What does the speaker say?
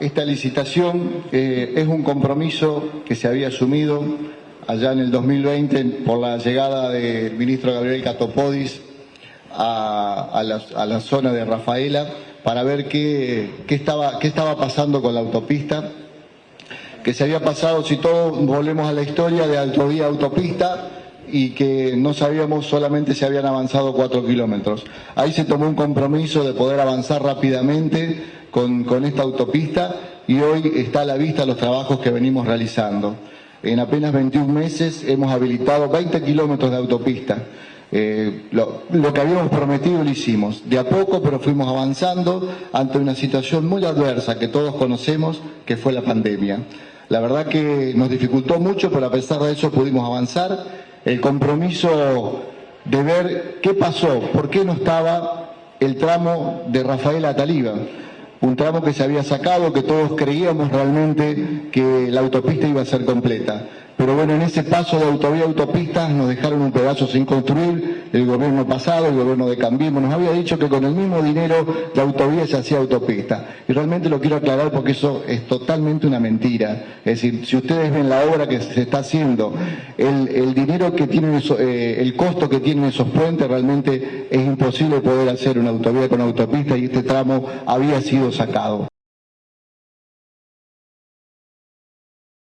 esta licitación eh, es un compromiso que se había asumido allá en el 2020 por la llegada del ministro Gabriel Catopodis a, la, zona de Rafaela para ver qué, estaba, qué estaba pasando con la autopista, que se había pasado, si todos volvemos a la historia, de autovía a autopista, y que no sabíamos solamente si habían avanzado cuatro kilómetros. Ahí se tomó un compromiso de poder avanzar rápidamente con, esta autopista y hoy está a la vista los trabajos que venimos realizando. En apenas 21 meses hemos habilitado 20 kilómetros de autopista. Eh, lo, que habíamos prometido lo hicimos, de a poco, pero fuimos avanzando ante una situación muy adversa que todos conocemos, que fue la pandemia. La verdad que nos dificultó mucho, pero a pesar de eso pudimos avanzar. El compromiso de ver qué pasó, por qué no estaba el tramo de Rafael Ataliba un tramo que se había sacado, que todos creíamos realmente que la autopista iba a ser completa. Pero bueno, en ese paso de autovía autopistas nos dejaron un pedazo sin construir, el gobierno pasado, el gobierno de Cambiemos, nos había dicho que con el mismo dinero de autovía se hacía autopista. Y realmente lo quiero aclarar porque eso es totalmente una mentira. Es decir, si ustedes ven la obra que se está haciendo, el, dinero que tienen, eh, el costo que tienen esos puentes, realmente es imposible poder hacer una autovía con autopista y este tramo había sido sacado.